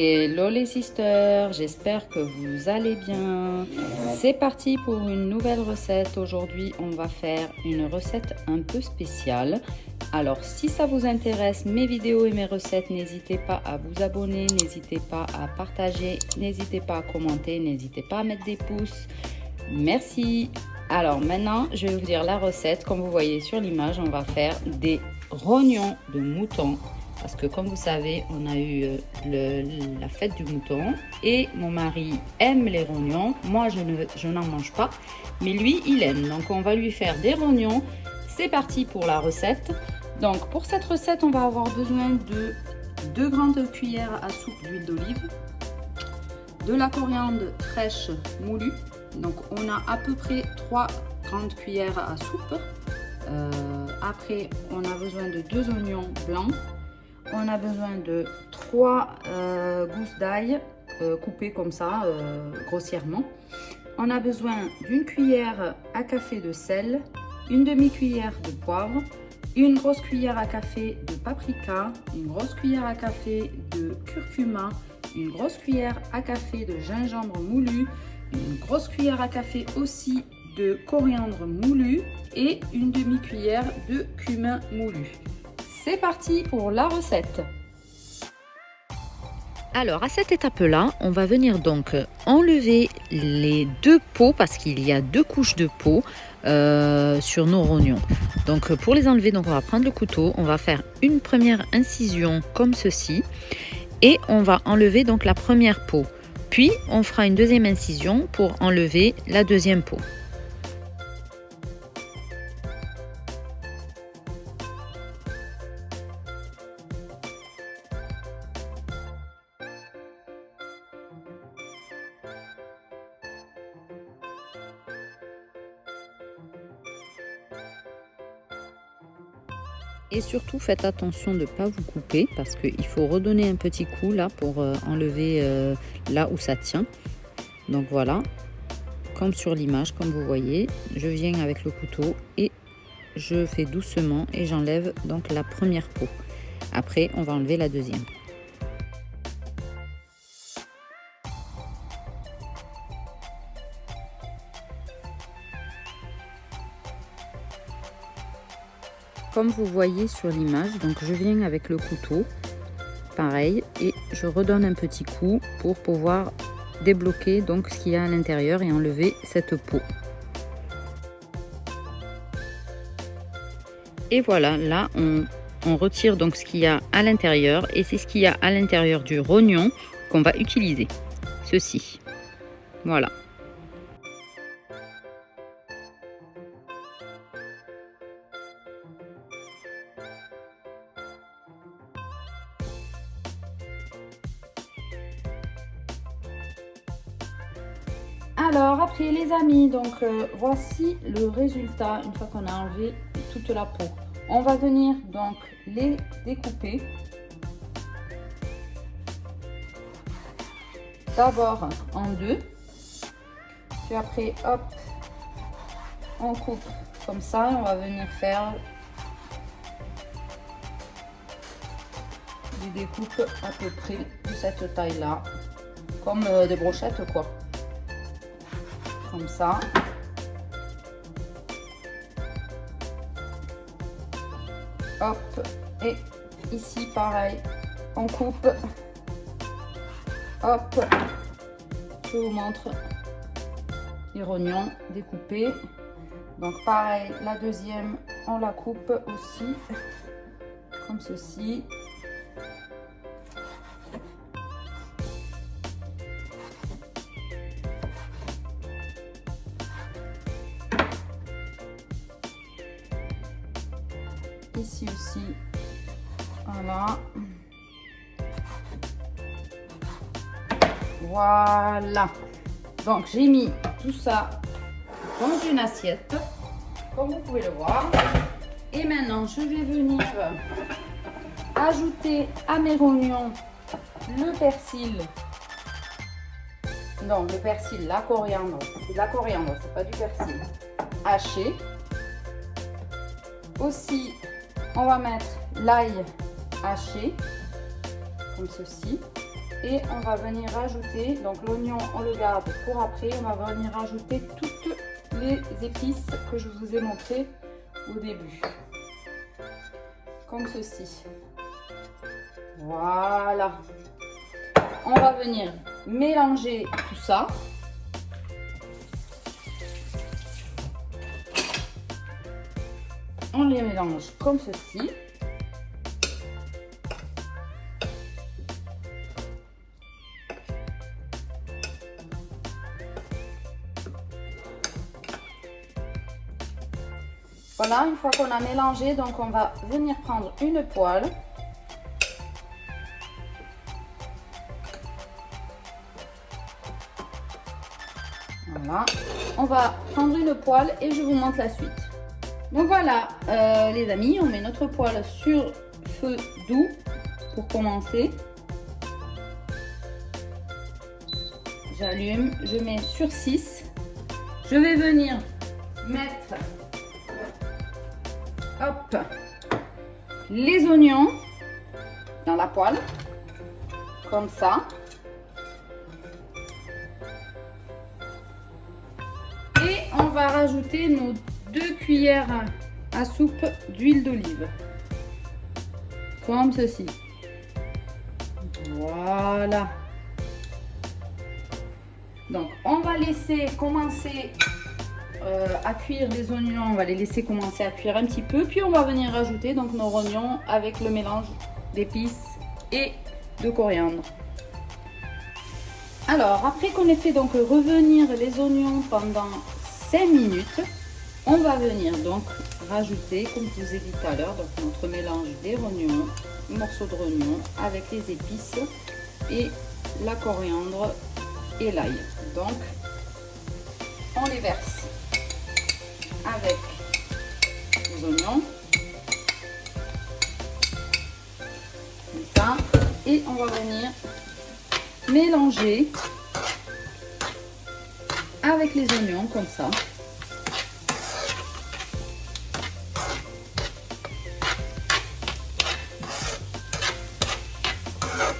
Hello les sisters, j'espère que vous allez bien. C'est parti pour une nouvelle recette. Aujourd'hui, on va faire une recette un peu spéciale. Alors, si ça vous intéresse, mes vidéos et mes recettes, n'hésitez pas à vous abonner, n'hésitez pas à partager, n'hésitez pas à commenter, n'hésitez pas à mettre des pouces. Merci. Alors maintenant, je vais vous dire la recette. Comme vous voyez sur l'image, on va faire des rognons de mouton parce que comme vous savez, on a eu euh, la fête du mouton et mon mari aime les rognons. Moi, je, ne, je n'en mange pas, mais lui, il aime. Donc, on va lui faire des rognons. C'est parti pour la recette. Donc, pour cette recette, on va avoir besoin de 2 grandes cuillères à soupe d'huile d'olive, de la coriandre fraîche moulue. Donc, on a à peu près 3 grandes cuillères à soupe. Euh, après, on a besoin de deux oignons blancs, on a besoin de 3 euh, gousses d'ail euh, coupées comme ça, euh, grossièrement. On a besoin d'une cuillère à café de sel, une demi-cuillère de poivre, une grosse cuillère à café de paprika, une grosse cuillère à café de curcuma, une grosse cuillère à café de gingembre moulu, une grosse cuillère à café aussi de coriandre moulu et une demi-cuillère de cumin moulu. C'est parti pour la recette. Alors à cette étape-là, on va venir donc enlever les deux pots parce qu'il y a deux couches de peau sur nos rognons. Donc pour les enlever, donc on va prendre le couteau, on va faire une première incision comme ceci et on va enlever donc la première peau. Puis on fera une deuxième incision pour enlever la deuxième peau. Et surtout, faites attention de ne pas vous couper parce qu'il faut redonner un petit coup là pour euh, enlever euh, là où ça tient. Donc voilà, comme sur l'image, comme vous voyez, je viens avec le couteau et je fais doucement et j'enlève donc la première peau. Après, on va enlever la deuxième. Comme vous voyez sur l'image, donc je viens avec le couteau, pareil, et je redonne un petit coup pour pouvoir débloquer donc ce qu'il y a à l'intérieur et enlever cette peau. Et voilà, là on, retire donc ce qu'il y a à l'intérieur et c'est ce qu'il y a à l'intérieur du rognon qu'on va utiliser. Ceci. Voilà. Alors après les amis, donc euh, voici le résultat une fois qu'on a enlevé toute la peau. On va venir donc les découper. D'abord en deux. Puis après, hop, on coupe comme ça. On va venir faire des découpes à peu près de cette taille là. Comme euh, des brochettes quoi ça. Hop, et ici pareil, on coupe. Hop, je vous montre les rognons découpés. Donc pareil, la deuxième, on la coupe aussi, comme ceci. Ici aussi. Voilà. Voilà. Donc j'ai mis tout ça dans une assiette comme vous pouvez le voir. Et maintenant je vais venir ajouter à mes rognons le persil. Non le persil la coriandre. C'est de la coriandre c'est pas du persil. Haché. Aussi on va mettre l'ail haché, comme ceci. Et on va venir rajouter, donc l'oignon on le garde pour après, on va venir rajouter toutes les épices que je vous ai montré au début. Comme ceci. Voilà. On va venir mélanger tout ça. On les mélange comme ceci. Voilà, une fois qu'on a mélangé, donc on va venir prendre une poêle. On va prendre une poêle et je vous montre la suite. Donc voilà, euh, les amis, on met notre poêle sur feu doux pour commencer. J'allume, je mets sur 6. Je vais venir mettre les oignons dans la poêle, comme ça. Et on va rajouter nos deux cuillères à soupe d'huile d'olive, comme ceci. Voilà. Donc, on va laisser commencer euh, à cuire les oignons. On va les laisser commencer à cuire un petit peu. Puis on va venir rajouter donc nos oignons avec le mélange d'épices et de coriandre. Alors, après qu'on ait fait donc revenir les oignons pendant 5 minutes, on va venir donc rajouter, comme je vous ai dit tout à l'heure, notre mélange des oignons, morceaux de oignons avec les épices et la coriandre et l'ail. Donc, on les verse avec les oignons. Ça. Et on va venir mélanger avec les oignons comme ça.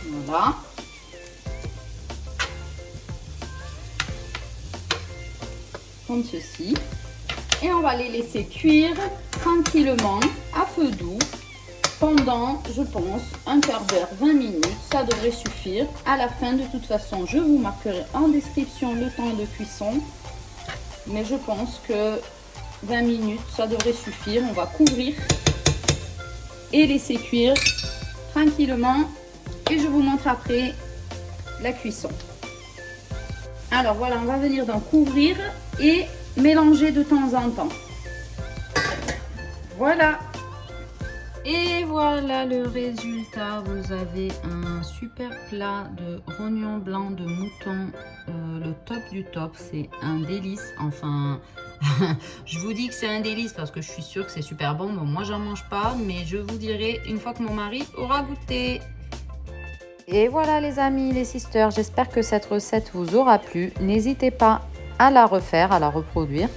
Voilà. Comme ceci et on va les laisser cuire tranquillement à feu doux pendant, je pense, un quart d'heure, 20 minutes. Ça devrait suffire. À la fin, de toute façon, je vous marquerai en description le temps de cuisson. Mais je pense que 20 minutes, ça devrait suffire. On va couvrir et laisser cuire tranquillement. Et je vous montre après la cuisson. Alors voilà, on va venir d'en couvrir et mélanger de temps en temps. Voilà. Et voilà le résultat. Vous avez un super plat de rognon blanc de mouton. Euh, le top du top. C'est un délice. Enfin, je vous dis que c'est un délice parce que je suis sûre que c'est super bon. Bon, moi, j'en mange pas. Mais je vous dirai une fois que mon mari aura goûté. Et voilà les amis, les sisters, j'espère que cette recette vous aura plu. N'hésitez pas à la refaire, à la reproduire.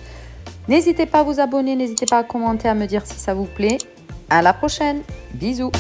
N'hésitez pas à vous abonner, n'hésitez pas à commenter, à me dire si ça vous plaît. À la prochaine. Bisous.